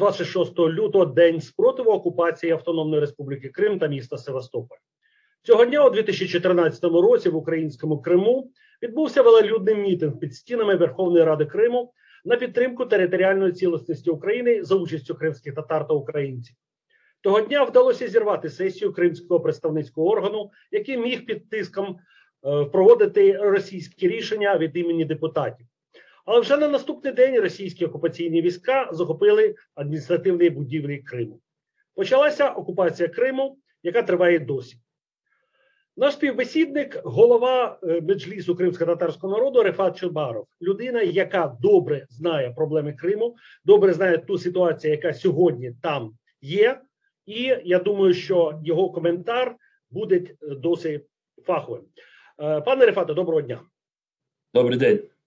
Отже, 26 лютого день спротиву окупації Автономної Республіки Крим та міста Севастополь. Цього дня у 2014 році в українському Криму відбувся велолюдний мітинг під стінами Верховної Ради Криму на підтримку територіальної цілісності України за участю кримських татар та українців. Того дня вдалося зірвати сесію кримського представницького органу, який міг під тиском е, проводити російські рішення від імені депутатів. Але вже на наступний день російські окупаційні війська захопили адміністративні будівлі Криму. Почалася окупація Криму, яка триває досі. Наш співбесідник, голова е, меджлісу кримсько-татарського народу Рефат Чубаров, людина, яка добре знає проблеми Криму, добре знає ту ситуацію, яка сьогодні там є. І я думаю, що його коментар буде е, досить фаховим. Е, Пане Рефате, доброго дня. Добрий день.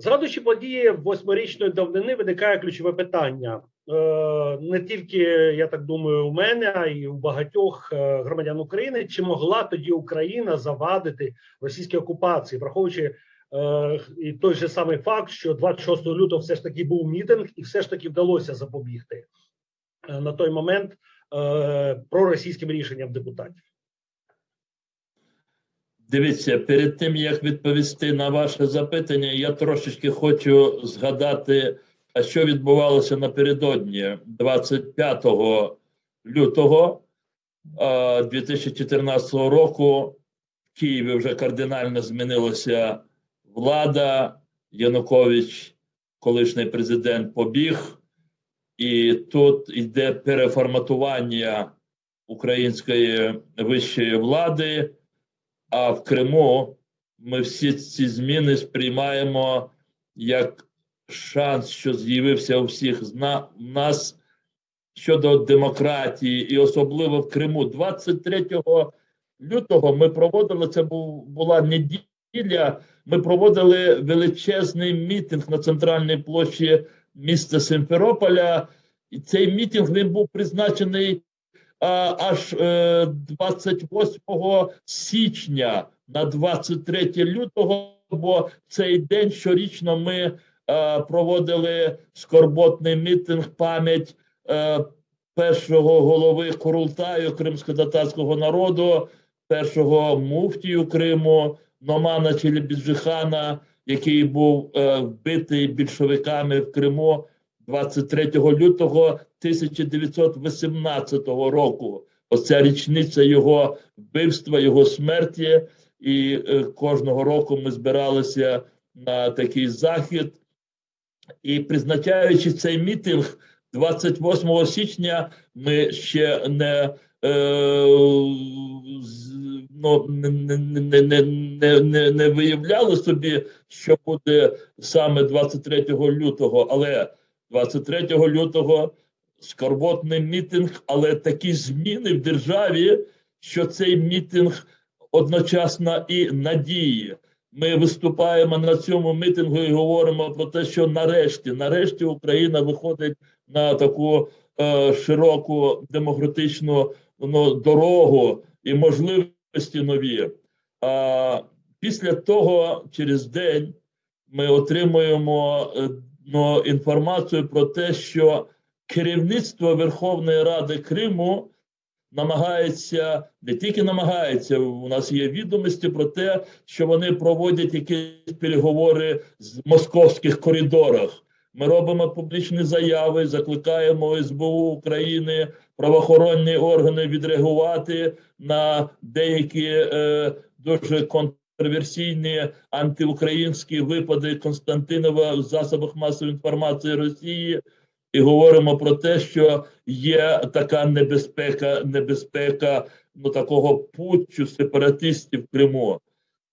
Згадуючи події восьмирічної давнини, виникає ключове питання. Е, Не тільки я так думаю, у мене, а й у багатьох е, громадян України, чи могла тоді Україна завадити російській окупації, враховуючи е, і той же самий факт, що 26 лютого все ж таки був мітинг, і все ж таки вдалося запобігти на той момент проросійським рішенням депутатів. Дивіться, перед тим як відповісти на ваше запитання, я трошечки хочу згадати, а що відбувалося напередодні 25 лютого е, 2014 року. В Києві вже кардинально змінилася влада. Янукович, колишній президент, побіг, і тут йде переформатування української вищої влади. А в Криму ми всі ці зміни сприймаємо як шанс, що з'явився у всіх з нас щодо демократії, і особливо в Криму. 23 лютого ми проводили це. Була неділя. Ми проводили величезний мітинг на центральній площі міста Симферополя. І цей мітинг він був призначений аж 28 е, січня на 23 лютого, бо цей день щорічно ми е, проводили скорботний мітинг пам'ять е, першого голови Курултаю кримсько-татарського народу, першого муфтію Криму, Номана Челебіджихана, який був вбитий більшовиками в Криму. 23 лютого 1918 року. Оця річниця його вбивства, його смерті, і е, кожного року ми збиралися на такий захід. І призначаючи цей мітинг 28 січня, ми ще не е, ну, не, не, не, не, не виявляли собі, що буде саме 23 лютого, але 23 лютого скорботний мітинг, але такі зміни в державі, що цей мітинг одночасно і надії. Ми виступаємо на цьому мітингу і говоримо про те, що нарешті, нарешті, Україна виходить на таку е, широку демократичну ну, дорогу і можливості нові. А після того, через день, ми отримуємо е, ну, інформацію про те, що керівництво Верховної Ради Криму намагається не тільки намагається, у нас є відомості про те, що вони проводять якісь переговори з московських коридорах. Ми робимо публічні заяви, закликаємо СБУ України, правоохоронні органи відреагувати на деякі е, дуже контроверсійні антиукраїнські випади Константинова в засобах масової інформації Росії, і говоримо про те, що є така небезпека, небезпека ну такого путчу сепаратистів в Криму.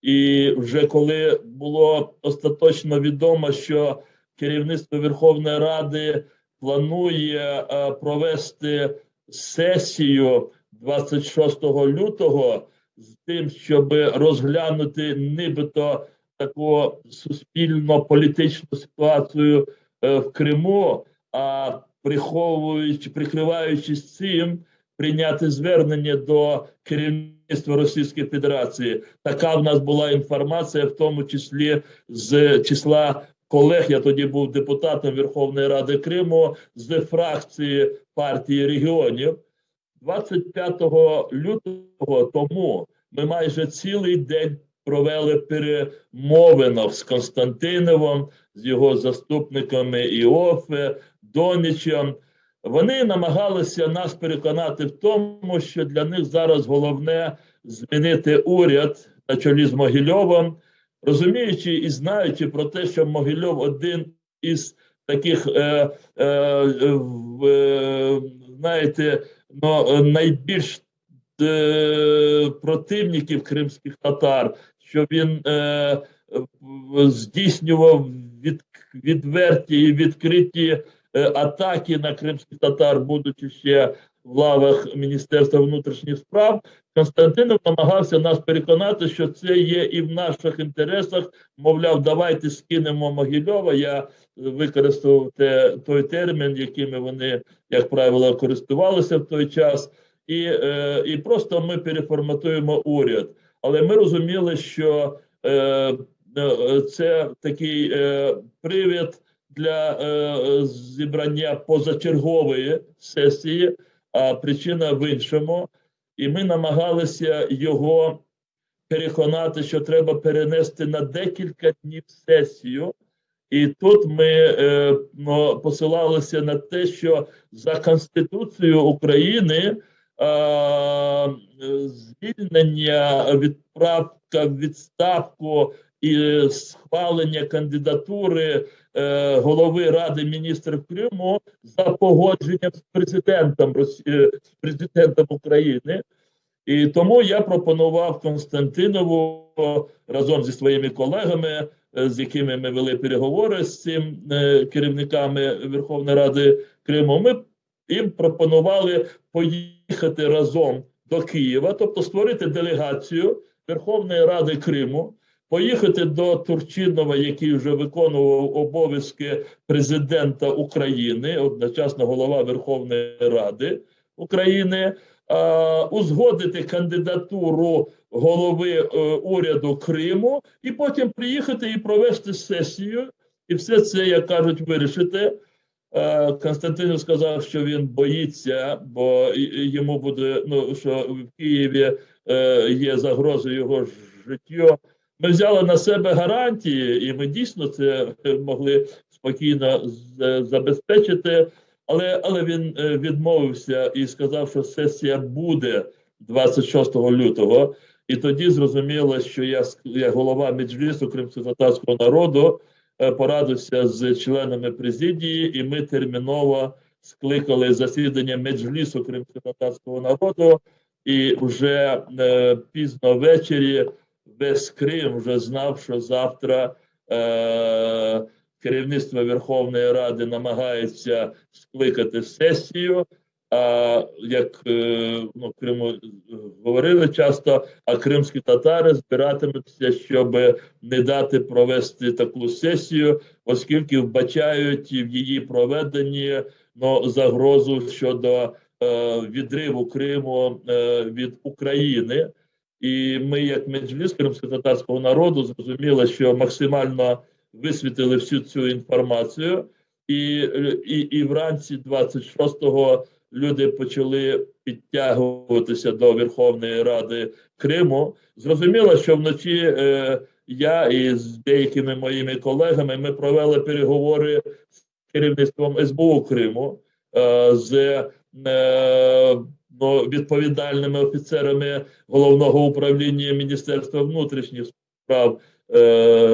І вже коли було остаточно відомо, що керівництво Верховної Ради планує а, провести сесію 26 лютого з тим, щоб розглянути нібито таку суспільно-політичну ситуацію е, в Криму, а приховуючи, прикриваючись цим, прийняти звернення до керівництва Російської Федерації. Така в нас була інформація, в тому числі з числа колег. Я тоді був депутатом Верховної Ради Криму з фракції партії регіонів. 25 лютого тому ми майже цілий день провели перемовинах з Константиновим, з його заступниками Іофе, Донічем. Вони намагалися нас переконати в тому, що для них зараз головне змінити уряд на чолі з Могильовим, розуміючи і знаючи про те, що Могильов один із таких, е, е, е, знаєте, ну, найбільш е, противників кримських татар, що він е, здійснював від, відверті і відкриті атаки на кримських татар, будучи ще в лавах Міністерства внутрішніх справ, Константинов намагався нас переконати, що це є і в наших інтересах. Мовляв, давайте скинемо Могильова. Я використав те, той термін, якими вони, як правило, користувалися в той час, і, е, і просто ми переформатуємо уряд. Але ми розуміли, що е, е, це такий е, привід для е, зібрання позачергової сесії, а причина в іншому. І ми намагалися його переконати, що треба перенести на декілька днів сесію. І тут ми е, ну, посилалися на те, що за Конституцією України е, звільнення, відправка відставку і схвалення кандидатури е, голови Ради міністрів Криму за погодженням з президентом Росії, з президентом України. І тому я пропонував Константинову разом зі своїми колегами, е, з якими ми вели переговори з цим е, керівниками Верховної Ради Криму. Ми їм пропонували поїхати разом до Києва, тобто створити делегацію Верховної Ради Криму, поїхати до Турчинова, який вже виконував обов'язки президента України, одночасно голова Верховної Ради України. е, Узгодити кандидатуру голови е, уряду Криму, і потім приїхати і провести сесію, і все це, як кажуть, вирішити. Е, Константинов сказав, що він боїться, бо йому буде ну що в Києві е, є загроза його життю. Ми взяли на себе гарантії, і ми дійсно це могли спокійно забезпечити. Але, але він е, відмовився і сказав, що сесія буде 26 лютого. І тоді зрозуміло, що я, як голова Меджлісу кримсько-татарського народу е, порадився з членами президії, і ми терміново скликали засідання Меджлісу кримсько-татарського народу. І вже е, пізно ввечері весь Крим вже знав, що завтра е, керівництво Верховної Ради намагається скликати сесію. А як е, ну, Криму е, говорили часто, а кримські татари збиратимуться, щоб не дати провести таку сесію, оскільки вбачають в її проведенні ну, загрозу щодо е, відриву Криму е, від України. І ми, як меджліс кримсько-татарського народу, зрозуміли, що максимально висвітили всю цю інформацію, і, і, і вранці 26-го люди почали підтягуватися до Верховної Ради Криму. Зрозуміло, що вночі е, я і з деякими моїми колегами ми провели переговори з керівництвом СБУ Криму, е, з е, відповідальними офіцерами головного управління Міністерства внутрішніх справ е,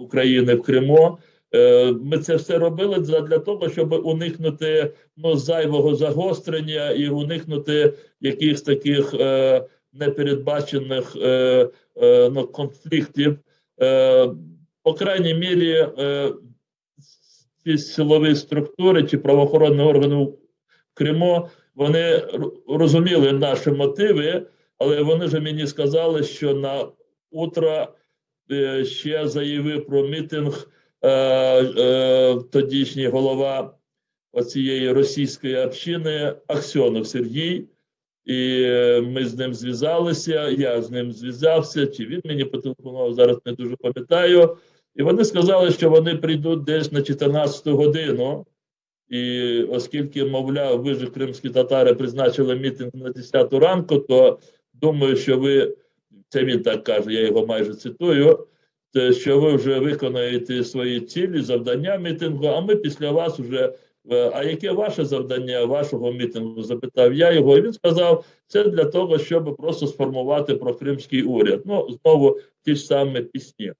України в Криму. Е, Ми це все робили для, того, щоб уникнути ну, зайвого загострення і уникнути якихось таких е, непередбачених е, е, ну, конфліктів. Е, по крайній мірі, е, ці силові структури чи правоохоронні органи в Криму вони розуміли наші мотиви, але вони ж мені сказали, що на утро е, ще заявив про мітинг е, е, тодішній голова оцієї російської общини Аксьонов Сергій. І е, ми з ним зв'язалися. Я з ним зв'язався, чи він мені потелефонував, зараз не дуже пам'ятаю. І вони сказали, що вони прийдуть десь на 14 годину. І оскільки, мовляв, ви ж кримські татари призначили мітинг на 10 ранку, то думаю, що ви, це він так каже, я його майже цитую, що ви вже виконаєте свої цілі, завдання мітингу, а ми після вас вже. е, А яке ваше завдання вашого мітингу? запитав я його. І він сказав, це для того, щоб просто сформувати прокримський уряд. Ну, знову ті ж самі пісні.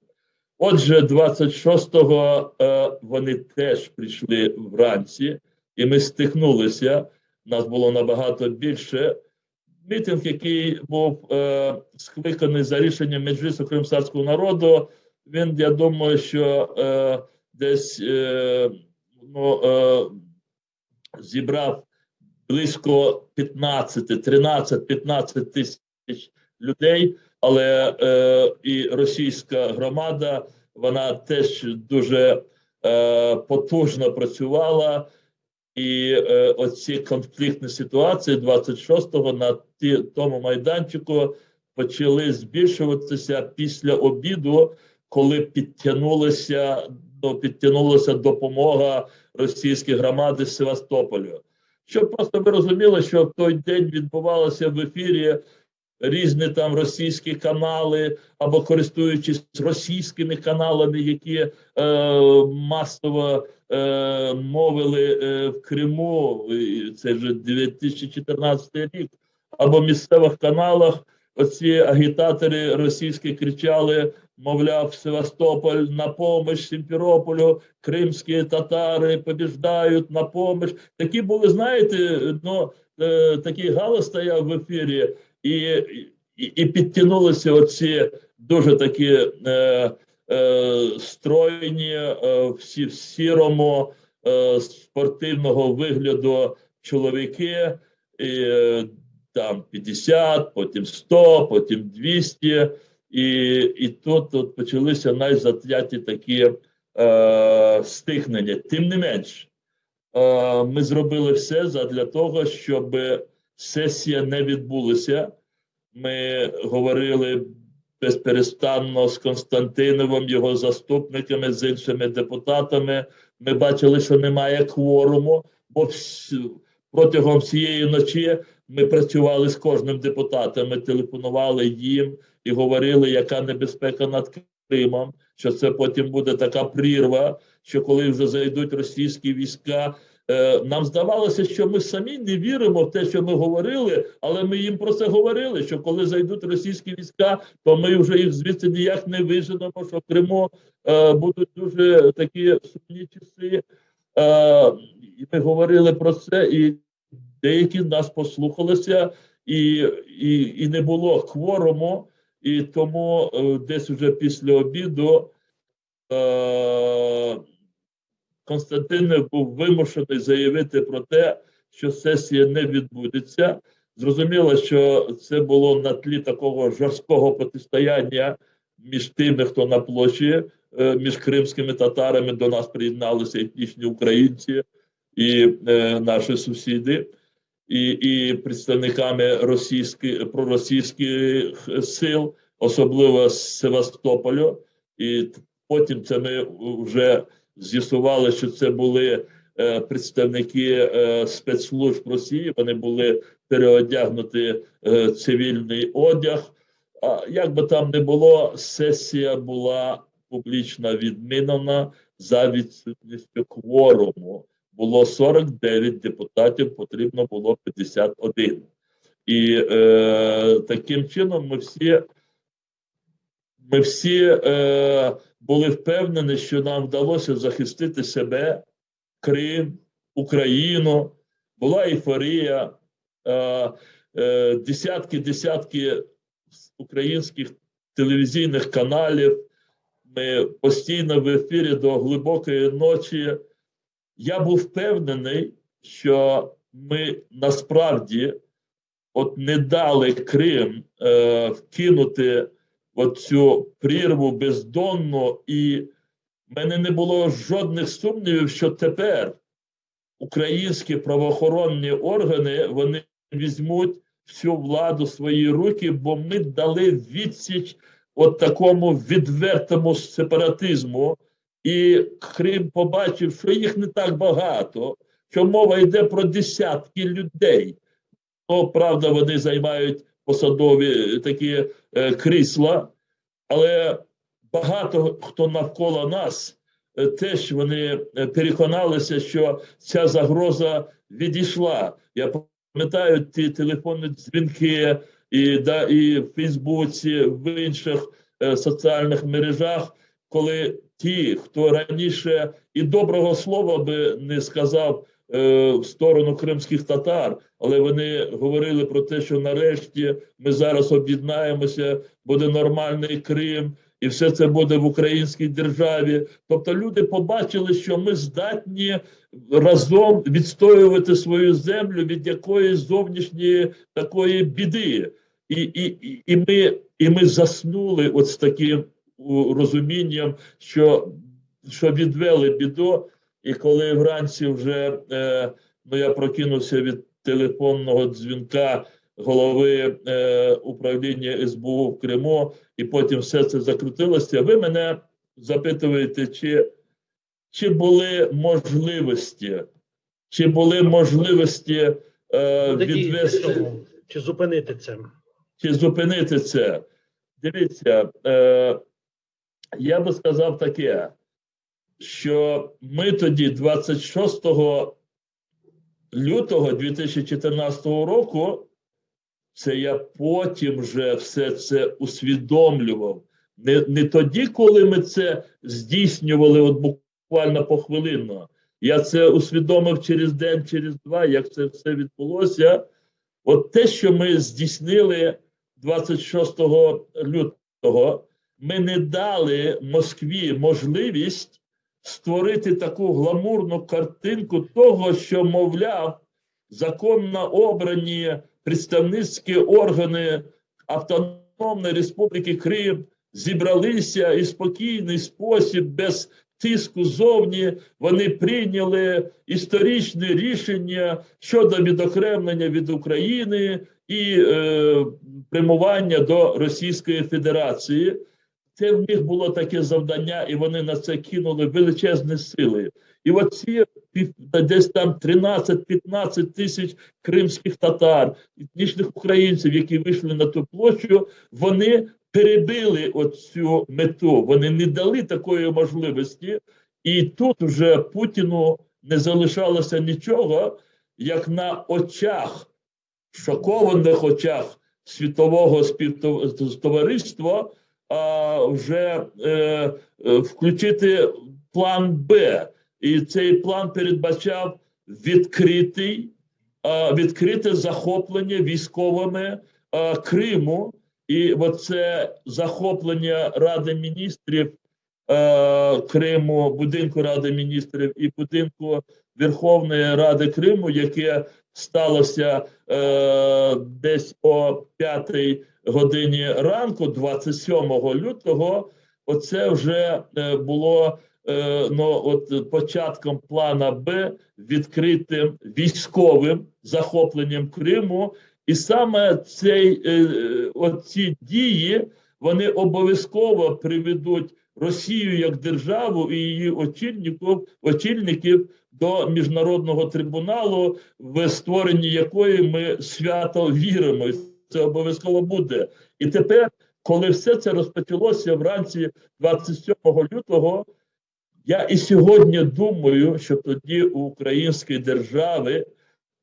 Отже, 26-го е, вони теж прийшли вранці, і ми стикнулися. Нас було набагато більше. Мітинг, який був е, скликаний за рішенням Меджлісу кримсарського народу, він, я думаю, що е, десь е, ну, е, зібрав близько 15, 13, 15 тисяч людей, але е, і російська громада вона теж дуже е, потужно працювала. І е, оці конфліктні ситуації 26-го на ті, тому майданчику почали збільшуватися після обіду, коли підтягнулася, ну, підтягнулася допомога російської громади з Севастополю. Щоб просто ви розуміли, що в той день відбувалося в ефірі різні там російські канали, або користуючись російськими каналами, які е, масово е, мовили е, в Криму, це вже 2014 рік, або в місцевих каналах оці агітатори російські кричали, мовляв, Севастополь на помощь Сімферополю, кримські татари побіждають на помощь. Такі були, знаєте, ну, е, такий галас стояв в ефірі, і, і, підтягнулися оці дуже такі е, е, стройні, е, всі в сірому е, спортивного вигляду чоловіки. І, е, там 50, потім 100, потім 200. І, і тут, тут почалися найзатяті такі е, стихнення. Тим не менш, е, ми зробили все для того, щоб сесія не відбулася. Ми говорили безперестанно з Константиновим, його заступниками, з іншими депутатами. Ми бачили, що немає кворуму, бо протягом всієї ночі ми працювали з кожним депутатом, ми телефонували їм і говорили, яка небезпека над Кримом, що це потім буде така прірва, що коли вже зайдуть російські війська. Е, Нам здавалося, що ми самі не віримо в те, що ми говорили, але ми їм про це говорили. Що коли зайдуть російські війська, то ми вже їх звідси ніяк не виженемо. Що в Криму е, будуть дуже такі сумні часи. Е, і ми говорили про це, і деякі нас послухалися, і, і, і не було кворуму, і тому е, десь уже після обіду е, Константин був вимушений заявити про те, що сесія не відбудеться. Зрозуміло, що це було на тлі такого жорсткого протистояння між тими, хто на площі, е, між кримськими татарами до нас приєдналися етнічні українці і е, наші сусіди, і, і представниками російських проросійських сил, особливо з Севастополю. І потім це ми вже з'ясували, що це були е, представники е, спецслужб Росії. Вони були переодягнуті е, цивільний одяг. А як би там не було, сесія була публічно відмінена за відсутністю кворуму. Було 49 депутатів, потрібно було 51. І е, таким чином ми всі, ми всі е, були впевнені, що нам вдалося захистити себе, Крим, Україну. Була ейфорія, е, е, десятки, десятки українських телевізійних каналів. Ми постійно в ефірі до глибокої ночі. Я був впевнений, що ми насправді от не дали Крим е, вкинути оцю прірву бездонну, і в мене не було жодних сумнівів, що тепер українські правоохоронні органи вони візьмуть всю владу в свої руки, бо ми дали відсіч от такому відвертому сепаратизму, і Крим побачив, що їх не так багато, що мова йде про десятки людей. Ну, правда, вони займають посадові е, такі е, крісла, але багато хто навколо нас е, теж вони е, переконалися, що ця загроза відійшла. Я пам'ятаю ті телефонні дзвінки і, да, і в Фейсбуці, в інших е, соціальних мережах, коли ті, хто раніше і доброго слова би не сказав в сторону кримських татар, але вони говорили про те, що нарешті ми зараз об'єднаємося, буде нормальний Крим, і все це буде в українській державі. Тобто люди побачили, що ми здатні разом відстоювати свою землю від якоїсь зовнішньої такої біди. І, і, і- ми, і ми заснули от з таким розумінням, що, що відвели біду. І коли вранці вже е, ну, я прокинувся від телефонного дзвінка голови е, управління СБУ в Криму, і потім все це закрутилося. Ви мене запитуєте, чи, чи були можливості, чи були можливості е, відвести чи зупинити це? чи зупинити це? Дивіться, е, я би сказав таке, що ми тоді, 26 лютого 2014 року, це я потім вже все це усвідомлював. Не, не тоді, коли ми це здійснювали, от буквально похвилинно. Я це усвідомив через день, через два, як це все відбулося. От те, що ми здійснили 26 лютого, ми не дали Москві можливість створити таку гламурну картинку того, що, мовляв, законно обрані представницькі органи Автономної Республіки Крим зібралися і спокійний спосіб, без тиску зовні, вони прийняли історичне рішення щодо відокремлення від України і е, прямування до Російської Федерації. Це в них було таке завдання, і вони на це кинули величезні сили. І оці десь там 13-15 тисяч кримських татар, етнічних українців, які вийшли на ту площу, вони перебили оцю мету. Вони не дали такої можливості, і тут вже Путіну не залишалося нічого, як на очах, шокованих очах світового співтовариства, вже е, е, включити план Б. І цей план передбачав відкритий, відкрите захоплення військовими Криму. І оце захоплення Ради міністрів е, Криму, будинку Ради міністрів і будинку Верховної Ради Криму, яке сталося е, десь о 5 годині ранку, 27 лютого. Оце вже е, було е, ну, от початком плана Б відкритим військовим захопленням Криму. І саме цей, е, оці дії вони обов'язково приведуть Росію як державу і її очільників, очільників до міжнародного трибуналу, в створенні якої ми свято віримо. Це обов'язково буде. І тепер, коли все це розпочалося вранці 27 лютого, я і сьогодні думаю, що тоді у української держави,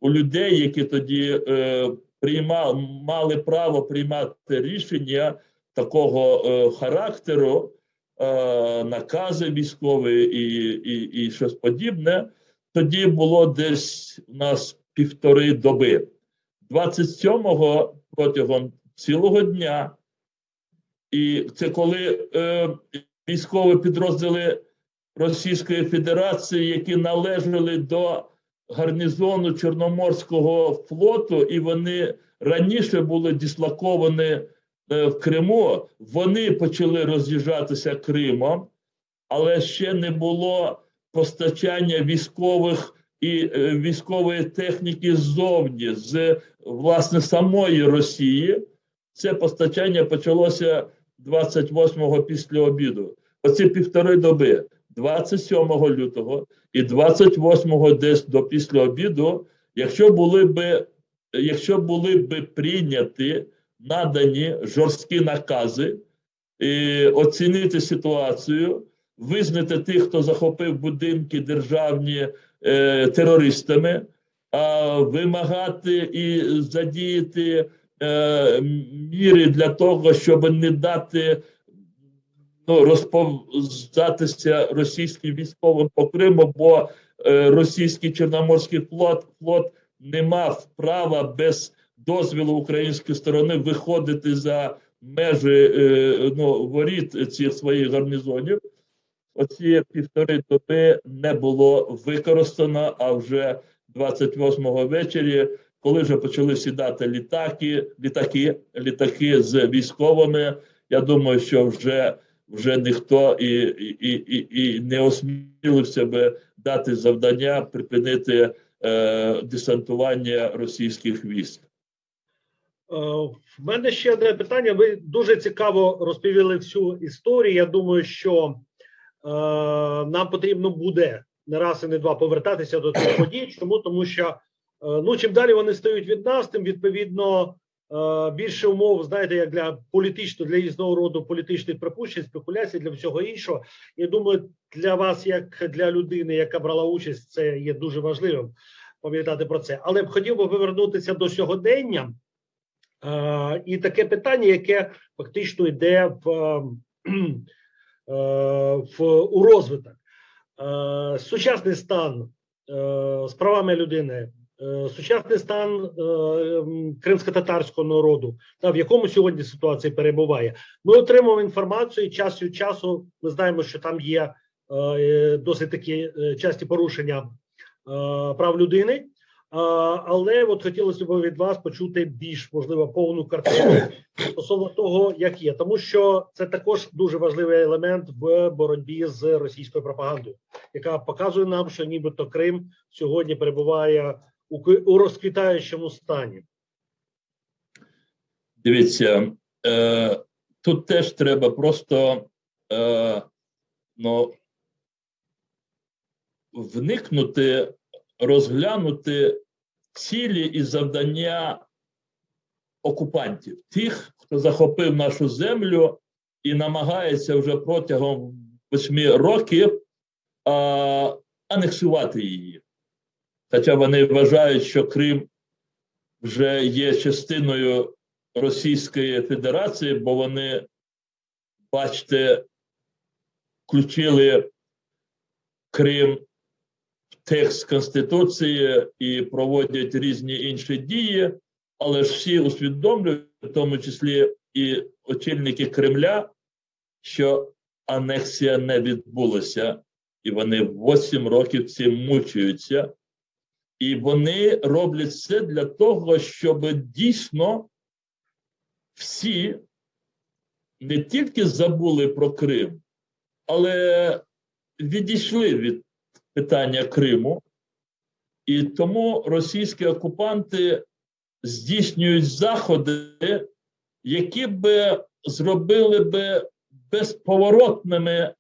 у людей, які тоді е, приймали, мали право приймати рішення такого е, характеру, е, накази військові і, і, і щось подібне, тоді було десь у нас півтори доби. 27-го протягом цілого дня, і це коли е, військові підрозділи Російської Федерації, які належали до гарнізону Чорноморського флоту, і вони раніше були дислоковані е, в Криму, вони почали роз'їжджатися Кримом, але ще не було постачання військових і е, військової техніки ззовні, з власне самої Росії. Це постачання почалося 28-го після обіду. Оці півтори доби, 27 лютого і 28-го десь до після обіду, якщо були би, якщо були би прийняті надані жорсткі накази, і оцінити ситуацію, визнати тих, хто захопив будинки державні е, терористами, а вимагати і задіяти е, міри для того, щоб не дати ну, розповзатися російським військовим по Криму, бо е, російський Чорноморський флот, флот не мав права без дозволу української сторони виходити за межі е, ну, воріт цих своїх гарнізонів. Оці півтори доби не було використано, а вже 28-го вечері, коли вже почали сідати літаки, літаки, літаки з військовими. Я думаю, що вже вже ніхто і, і, і, і не осмілився би дати завдання припинити е, десантування російських військ. Е, В мене ще одне питання. Ви дуже цікаво розповіли всю історію. Я думаю, що нам потрібно буде не раз і не два повертатися до цих подій. Чому? Тому що е, ну чим далі вони стають від нас, тим відповідно е, більше умов, знаєте, як для політичного, для різного роду політичних припущень, спекуляцій, для всього іншого. Я думаю, для вас, як для людини, яка брала участь, це є дуже важливим пам'ятати про це. Але б хотів би повернутися до сьогодення. Е, і таке питання, яке фактично йде в, е, в у розвиток. Е, Сучасний стан е, з правами людини, е, сучасний стан е, кримсько-татарського народу, та в якому сьогодні ситуація перебуває. Ми отримуємо інформацію час від часу. Ми знаємо, що там є е, досить такі е, часті порушення е, прав людини. Але от хотілося б від вас почути більш можливо повну картину стосовно того, як є, тому що це також дуже важливий елемент в боротьбі з російською пропагандою, яка показує нам, що нібито Крим сьогодні перебуває у розквітаючому стані. Дивіться, е, тут теж треба просто е, ну, вникнути, розглянути цілі і завдання окупантів, тих, хто захопив нашу землю і намагається вже протягом восьми років а, анексувати її. Хоча вони вважають, що Крим вже є частиною Російської Федерації, бо вони, бачите, включили Крим текст Конституції і проводять різні інші дії, але ж всі усвідомлюють, в тому числі і очільники Кремля, що анексія не відбулася, і вони 8 років цим мучаються. І вони роблять це для того, щоб дійсно всі не тільки забули про Крим, але відійшли від питання Криму. І тому російські окупанти здійснюють заходи, які би зробили би безповоротними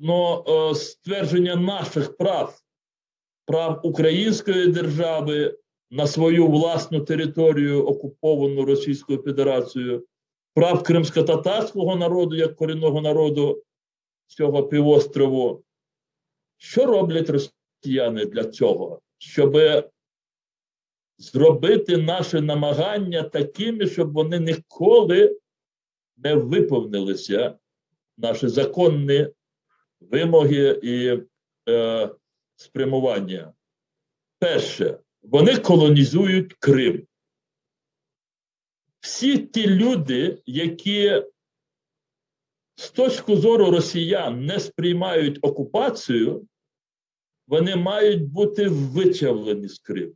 ну, е, ствердження наших прав, прав української держави на свою власну територію, окуповану Російською Федерацією, прав кримсько-татарського народу як корінного народу цього півострову. Що роблять росіяни для цього? Щоб зробити наші намагання такими, щоб вони ніколи не виповнилися, наші законні вимоги і е, спрямування. Перше, вони колонізують Крим. Всі ті люди, які з точки зору росіян не сприймають окупацію, вони мають бути вичавлені з Криму,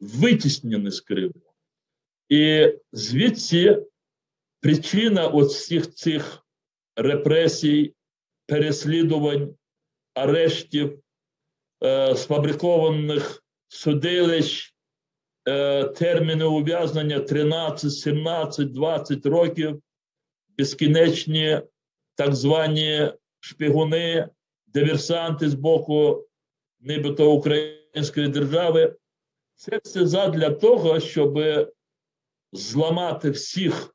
витіснені з Криму. І звідси причина от всіх цих репресій, переслідувань, арештів, е, сфабрикованих судилищ, е, терміни ув'язнення 13, 17, 20 років, безкінечні так звані шпигуни, диверсанти з боку нібито української держави. Це все задля того, щоб зламати всіх,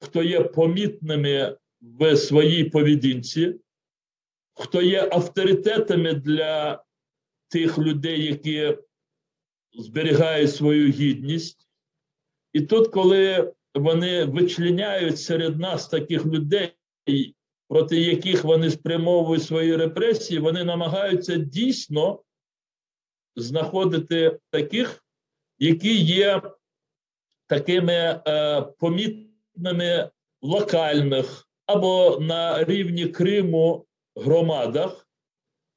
хто є помітними в своїй поведінці, хто є авторитетами для тих людей, які зберігають свою гідність. І тут, коли вони вичленяють серед нас таких людей, проти яких вони спрямовують свої репресії, вони намагаються дійсно знаходити таких, які є такими е, помітними локальних або на рівні Криму громадах.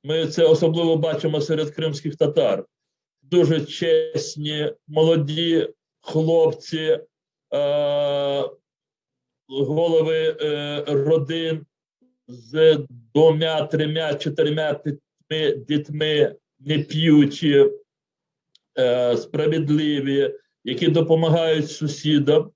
Ми це особливо бачимо серед кримських татар. Дуже чесні, молоді хлопці, е, голови е, родин з двома, трьома, чотирма дітьми, не п'ючі, е, справедливі, які допомагають сусідам,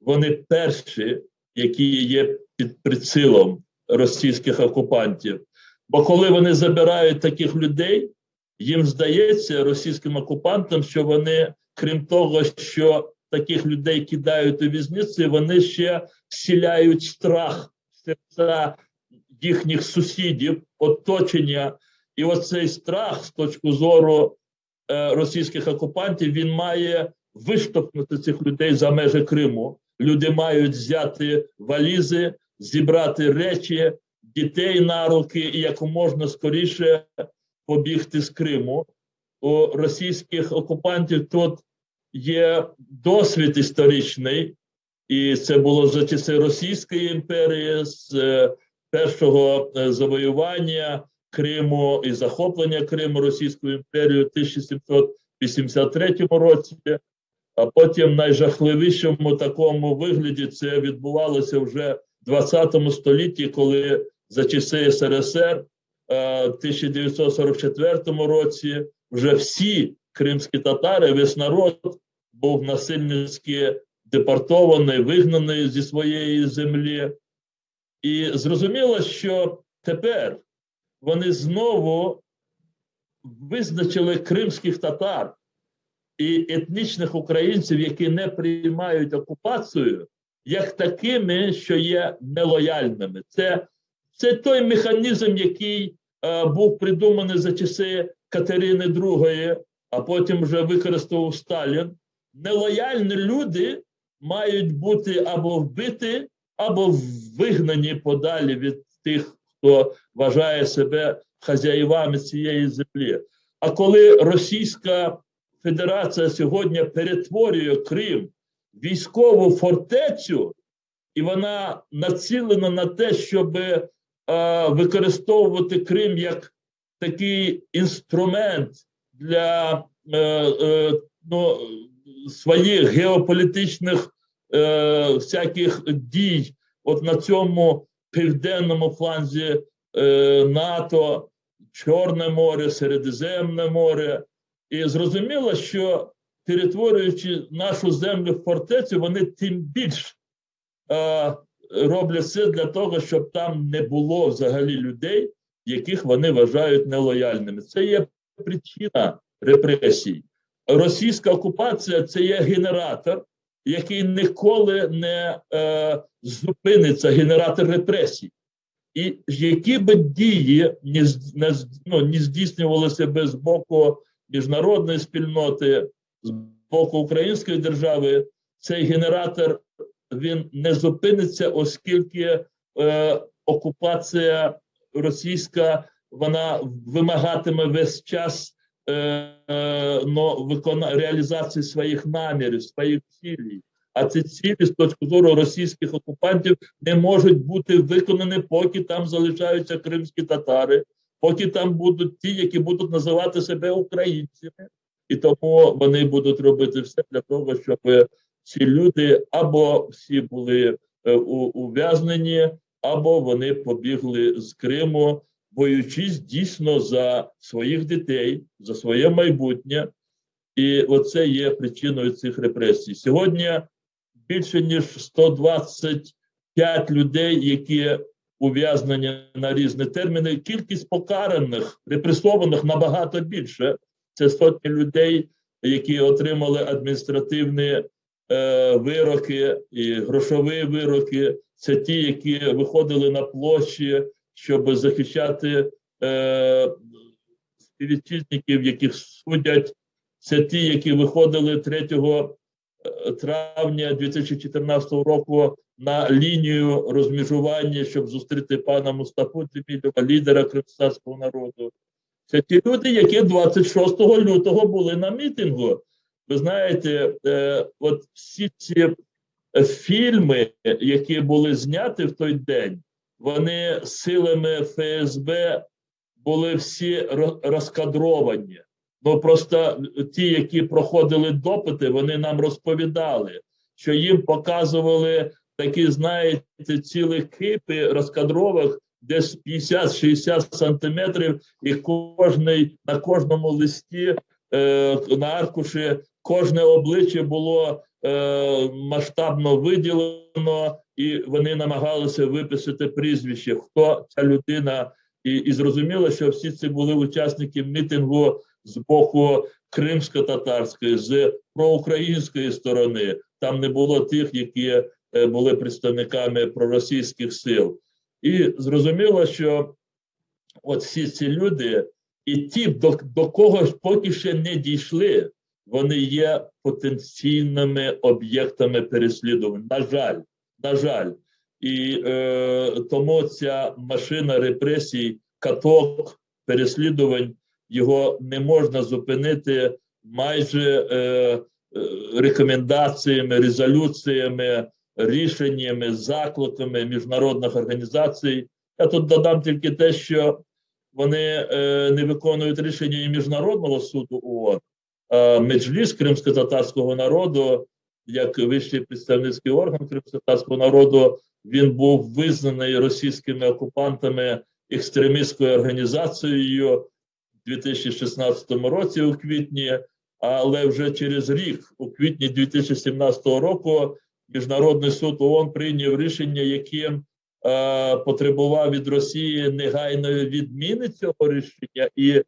вони перші, які є під прицілом російських окупантів. Бо коли вони забирають таких людей, їм здається російським окупантам, що вони, крім того, що таких людей кидають у в'язниці, вони ще вселяють страх в серця їхніх сусідів, оточення. І оцей страх з точки зору е, російських окупантів він має виштовхнути цих людей за межі Криму. Люди мають взяти валізи, зібрати речі, дітей на руки і якомога скоріше побігти з Криму. У російських окупантів тут є досвід історичний, і це було за часи Російської імперії, з е, першого е, завоювання Криму і захоплення Криму Російською імперією у 1783 році. А потім в найжахливішому такому вигляді це відбувалося вже в 20 столітті, коли за часи СРСР е, в 1944 році вже всі кримські татари, весь народ був насильницьки депортований, вигнаний зі своєї землі. І зрозуміло, що тепер вони знову визначили кримських татар і етнічних українців, які не приймають окупацію, як такими, що є нелояльними. Це це той механізм, який е, був придуманий за часи Катерини II, а потім вже використовував Сталін. Нелояльні люди мають бути або вбиті, або вигнані подалі від тих, хто вважає себе хазяївами цієї землі. А коли Російська Федерація сьогодні перетворює Крим військову фортецю, і вона націлена на те, щоб е, використовувати Крим як такий інструмент для е, е, ну, своїх геополітичних е, всяких дій, от на цьому південному фланзі е, НАТО, Чорне море, Середземне море. І зрозуміло, що перетворюючи нашу землю в фортецю, вони тим більш е, роблять все для того, щоб там не було взагалі людей, яких вони вважають нелояльними. Це є причина репресій. Російська окупація це є генератор, який ніколи не е, зупиниться, генератор репресій. І які би дії не, не, ну, не здійснювалися без боку міжнародної спільноти, з боку української держави, цей генератор він не зупиниться, оскільки е, окупація російська вона вимагатиме весь час но, викона, реалізації своїх намірів, своїх цілей. А ці цілі з точки зору російських окупантів не можуть бути виконані, поки там залишаються кримські татари, поки там будуть ті, які будуть називати себе українцями, і тому вони будуть робити все для того, щоб ці люди або всі були е, ув'язнені, або вони побігли з Криму, боючись дійсно за своїх дітей, за своє майбутнє. І оце є причиною цих репресій. Сьогодні більше ніж 125 людей, які ув'язнені на різні терміни. Кількість покараних, репресованих набагато більше. Це сотні людей, які отримали адміністративні е, вироки і грошові вироки. Це ті, які виходили на площі, щоб захищати е, співвітчизників, яких судять. Це ті, які виходили 3 травня 2014 року на лінію розмежування, щоб зустріти пана Мустафу Джемілєва, лідера кримського народу. Це ті люди, які 26 лютого були на мітингу. Ви знаєте, е, от всі ці е, фільми, які були зняті в той день, вони силами ФСБ були всі розкадровані. Ну просто ті, які проходили допити, вони нам розповідали, що їм показували такі, знаєте, цілі кипи розкадрових, десь 50-60 сантиметрів, і кожний на кожному листі е, на аркуші кожне обличчя було е, масштабно виділено, і вони намагалися виписати прізвище, хто ця людина. І, і зрозуміло, що всі ці були учасники мітингу з боку кримсько-татарської, з проукраїнської сторони. Там не було тих, які е, були представниками проросійських сил. І зрозуміло, що от всі ці люди, і ті, до, до кого поки ще не дійшли, вони є потенційними об'єктами переслідувань. На жаль, на жаль. І е, тому ця машина репресій, каток, переслідувань, його не можна зупинити майже е, е, рекомендаціями, резолюціями, рішеннями, закликами міжнародних організацій. Я тут додам тільки те, що вони е, не виконують рішення і Міжнародного суду ООН, Меджліс кримсько-татарського народу, як вищий представницький орган кримсько-татарського народу, він був визнаний російськими окупантами екстремістською організацією у 2016 році у квітні, але вже через рік, у квітні 2017 року, Міжнародний суд ООН прийняв рішення, яким е, потребував від Росії негайної відміни цього рішення. І е,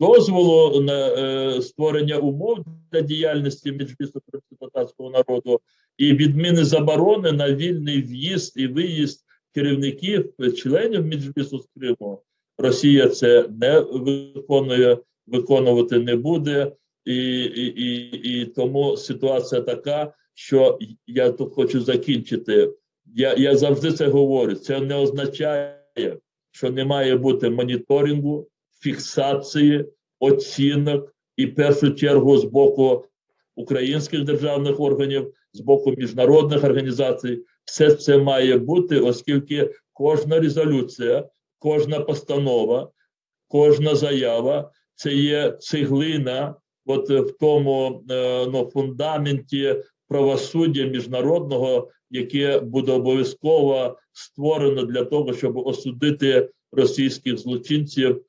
дозволу на е, створення умов для діяльності Меджлісу кримсько-татарського народу і відміни заборони на вільний в'їзд і виїзд керівників, членів Меджлісу з Криму. Росія це не виконує, виконувати не буде, і, і, і, і тому ситуація така, що я тут хочу закінчити. Я, я завжди це говорю. Це не означає, що не має бути моніторингу, фіксації, оцінок і в першу чергу з боку українських державних органів, з боку міжнародних організацій. Все це має бути, оскільки кожна резолюція, кожна постанова, кожна заява це є цеглина, от в тому е, ну, фундаменті правосуддя міжнародного, яке буде обов'язково створено для того, щоб осудити російських злочинців,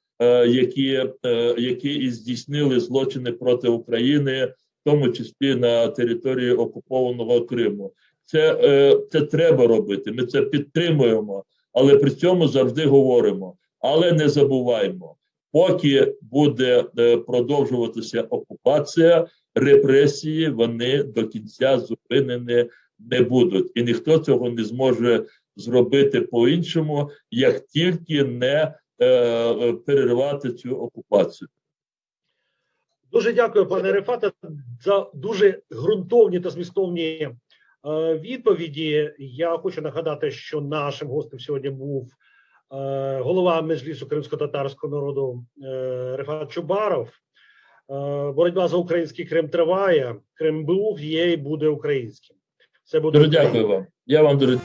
які, е, які і здійснили злочини проти України, в тому числі на території окупованого Криму. Це, е, це треба робити. Ми це підтримуємо, але при цьому завжди говоримо. Але не забуваємо, поки буде е, продовжуватися окупація, репресії вони до кінця зупинені не будуть, і ніхто цього не зможе зробити по-іншому, як тільки не е, е, перервати цю окупацію. Дуже дякую, пане Рефате, за дуже ґрунтовні та змістовні е, відповіді. Я хочу нагадати, що нашим гостем сьогодні був е, голова Меджлісу кримсько-татарського народу е, Рефат Чубаров. Е, боротьба за український Крим триває. Крим був, є і буде українським. Все буде Дуже дякую вам. Я вам дуже